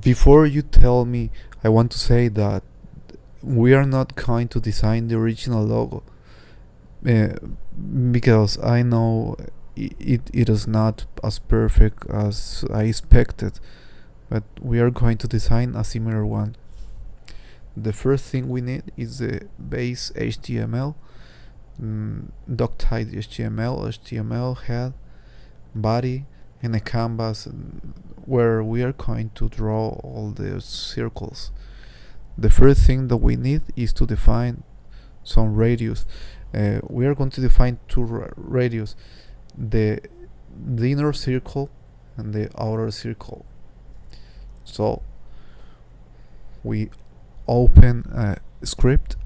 before you tell me i want to say that we are not going to design the original logo uh, because i know it, it is not as perfect as i expected but we are going to design a similar one. The first thing we need is the base html mm, doctype html html head body and a canvas where we are going to draw all the circles. The first thing that we need is to define some radius. Uh, we are going to define two ra radius the, the inner circle and the outer circle. So we open a script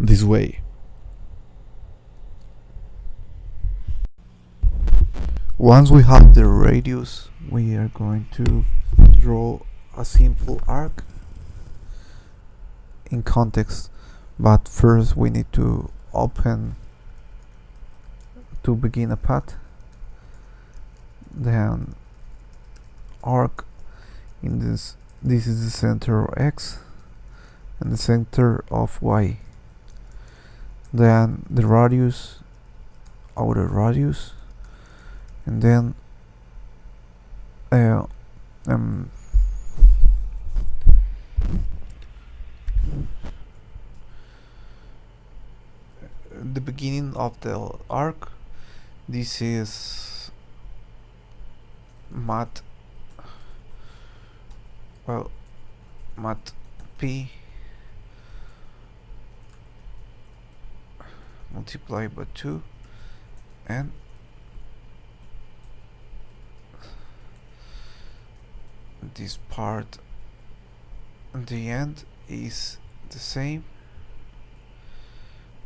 this way. Once we have the radius, we are going to draw a simple arc in context, but first we need to open to begin a path, then arc in this this is the center of x and the center of y then the radius outer radius and then uh, um, the beginning of the arc this is mat well mat p multiply by 2 and this part the end is the same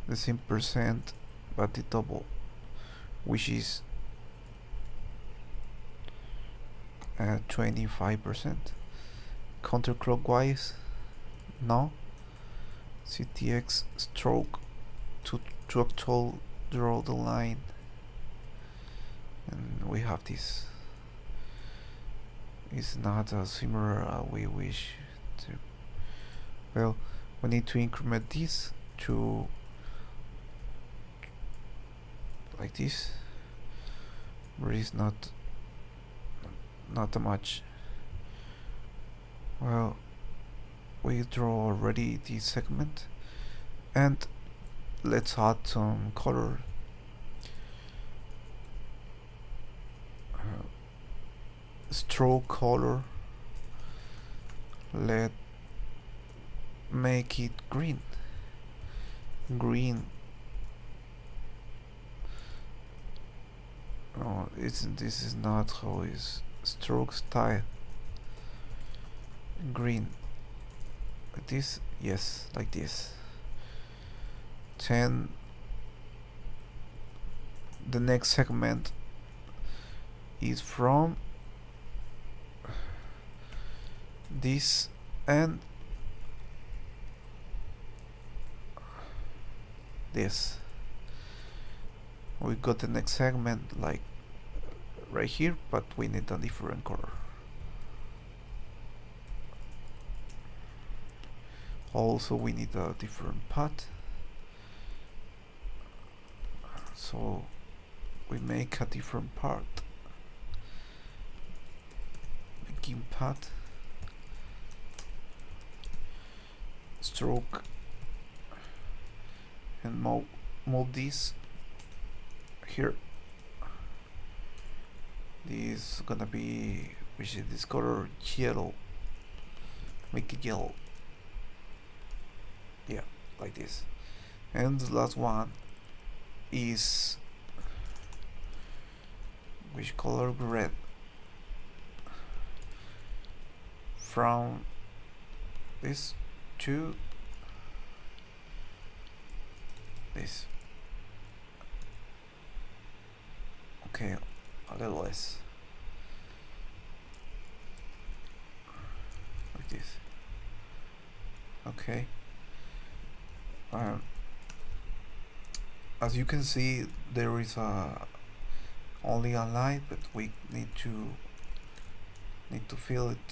the same percent but the double which is 25% uh, counterclockwise no. Ctx stroke to to actual draw the line. And we have this. It's not as similar uh, we wish to. Well we need to increment this to like this. But it's not not much. Well we draw already this segment. And let's add some color. Uh, stroke color. Let make it green. Green. Oh it's this is not how is stroke style. Green. Like this? Yes like this 10 the next segment is from this and this. We got the next segment like right here but we need a different color. Also we need a different path so we make a different part. Begin path stroke. And mold, mold this here. This is gonna be which is this color yellow. Make it yellow. Yeah like this. And the last one is which color red? From this to this. Okay a little less. Like this. Okay. Um, as you can see there is a only a light but we need to need to fill it.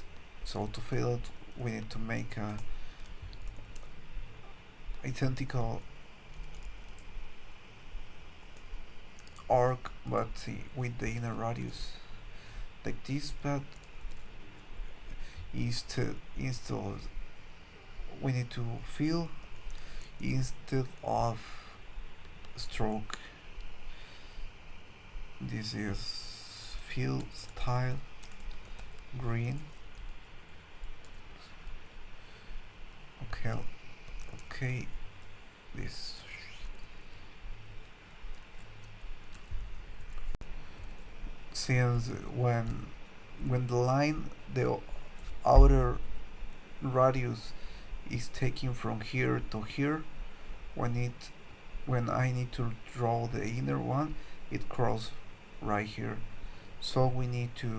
So to fill it we need to make a identical arc but with the inner radius. Like this but instead instead we need to fill instead of stroke. This is fill style green. Okay okay this. Since when when the line the outer radius is taken from here to here when it when I need to draw the inner one it crosses right here. So we need to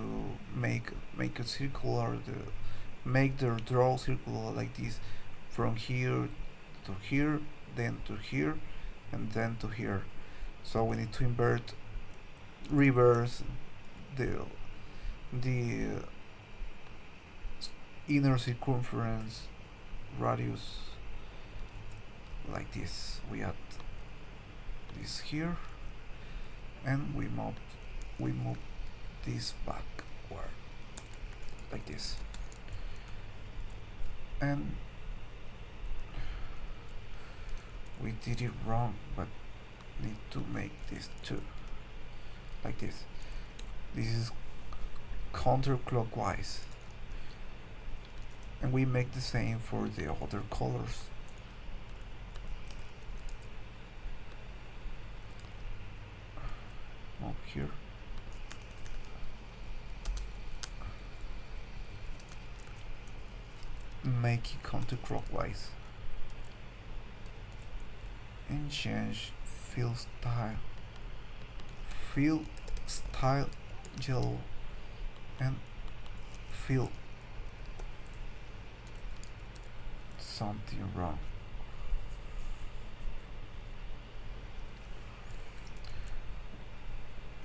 make make a circular the make the draw circular like this from here to here then to here and then to here. So we need to invert reverse the the inner circumference radius like this. We add this here and we move we move this backward like this. And we did it wrong but need to make this too like this. This is counterclockwise. And we make the same for the other colors up here. Make it counterclockwise and change fill style. Fill style yellow. And fill something wrong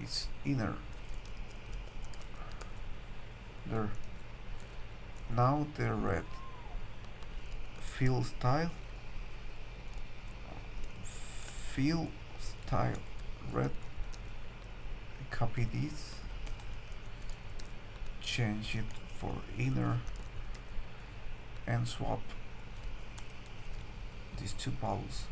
it's inner there. Now the red fill style. Fill style. Red copy this change it for inner and swap. These two balls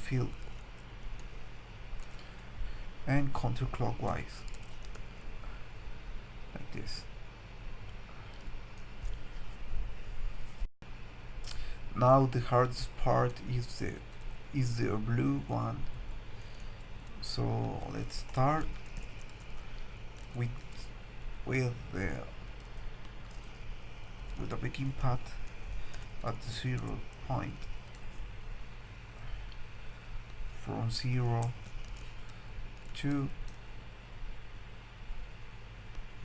fill and counterclockwise like this. Now the hardest part is the is the blue one. So let's start with with the with the begin path at the zero point from zero to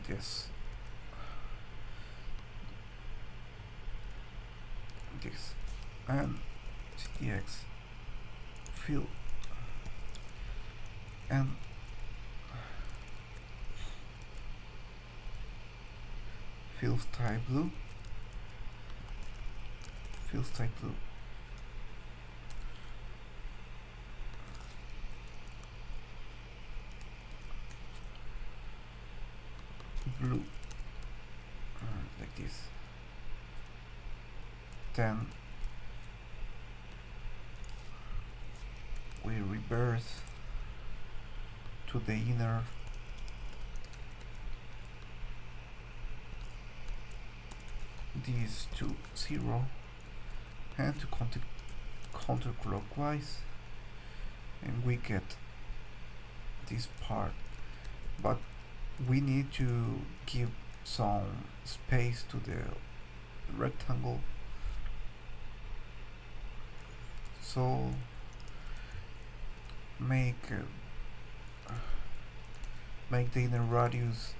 this. This. And ctx fill and fill type blue. Fill type blue blue. Uh, like this. Then we reverse to the inner these to zero and to counter counterclockwise and we get this part. But we need to give some space to the rectangle. So make uh, make the inner radius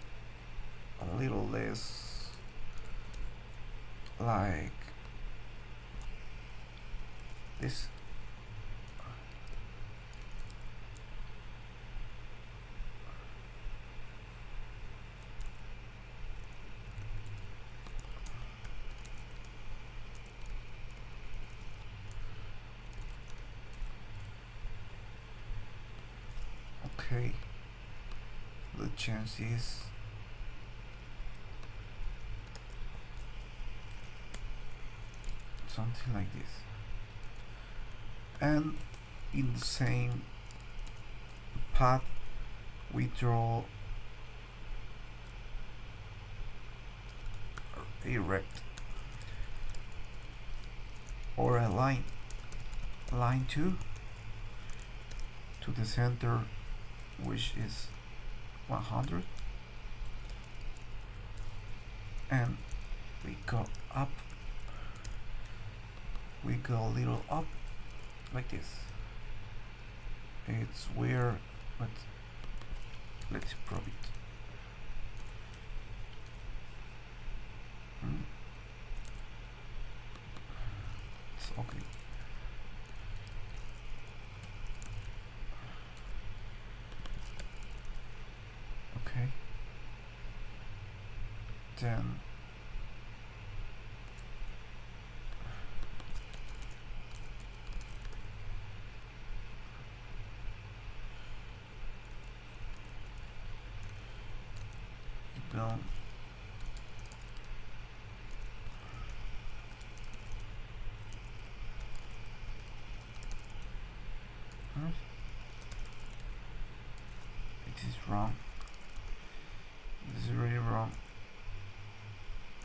a little less like this okay. The chance is something like this. And in the same path we draw a rect or a line lineTo to the center which is 100 and we go up. We go a little up like this. It's weird but let's prove it. Hmm. it's okay okay then going Huh? It is wrong. This is really wrong.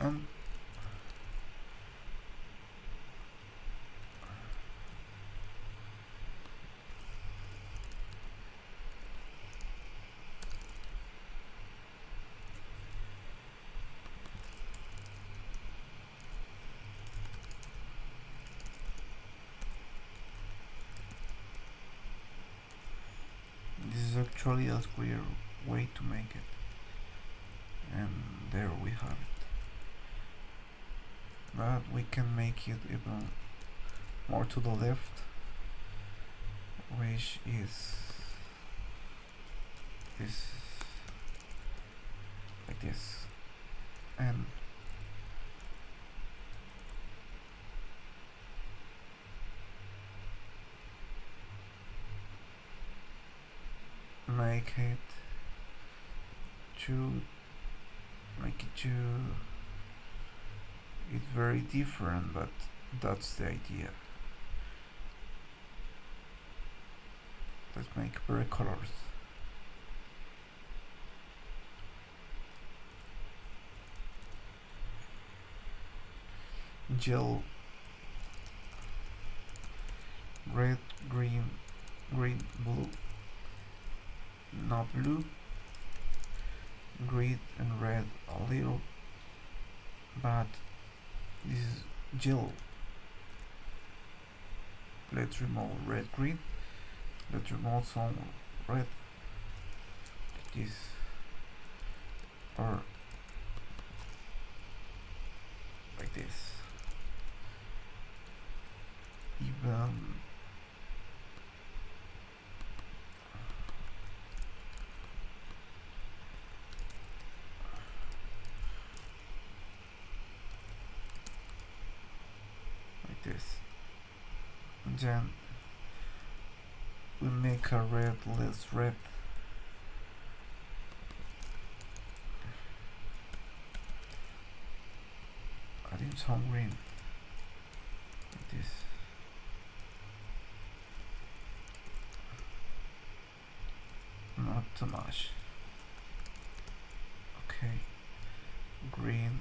And this is actually a square way to make it. And there we have it. But we can make it even more to the left, which is is like this, and make it to make it to it's very different but that's the idea. Let's make bright colors. Gel red green green blue not blue. Green and red a little but this is gel let's remove red green. Let's remove some red. This or like this. Even like this and then we make a red less red. Adding some green like this. Not too much. Okay. Green.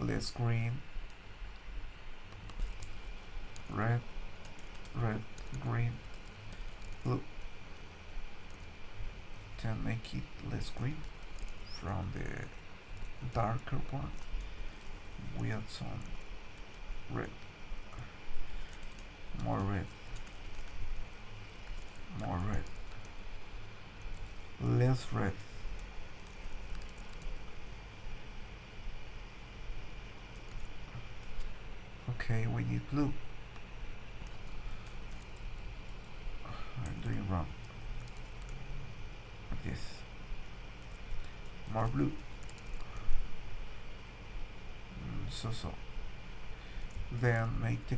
Less green. Red red green blue then make it less green from the darker one we add some red. More red. More red. Less red. Okay we need blue I'm doing wrong like this more blue. Mm, so so. Then make the,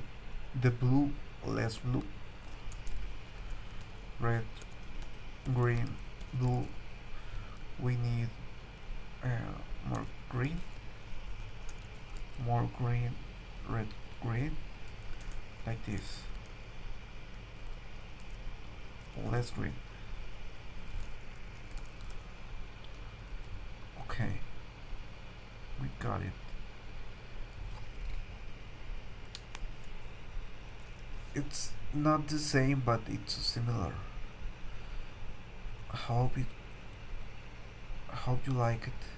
the blue less blue. Red green blue. We need uh, more green. More green red green. Like this. Less green okay. We got it. It's not the same but it's similar. Hope it hope you like it